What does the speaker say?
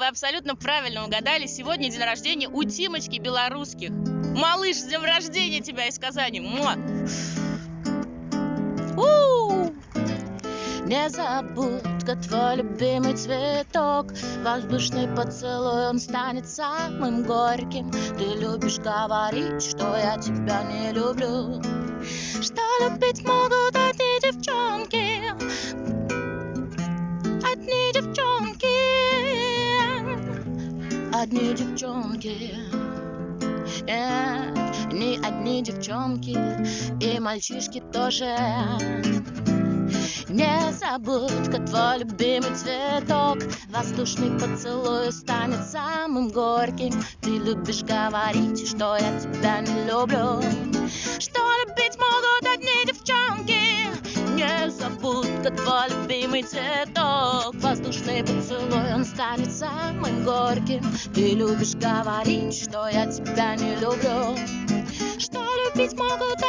абсолютно правильно угадали. Сегодня день рождения у Тимочки Белорусских. Малыш, с днем рождения тебя из Казани. Муа. У! Не забудка твой любимый цветок Воздушный поцелуй, он станет самым горьким Ты любишь говорить, что я тебя не люблю Что любить могут одни девчонки Одни девчонки. Нет, не одни девчонки И мальчишки тоже. Не забудь-ка твой любимый цветок. Воздушный поцелуй станет самым горьким. Ты любишь говорить, что я тебя не люблю. Что любить могут одни девчонки. Не забудь-ка твой любимый цветок. Воздушный поцелуй, он станет самым горьким. Ты любишь говорить, что я тебя не люблю. Что любить могут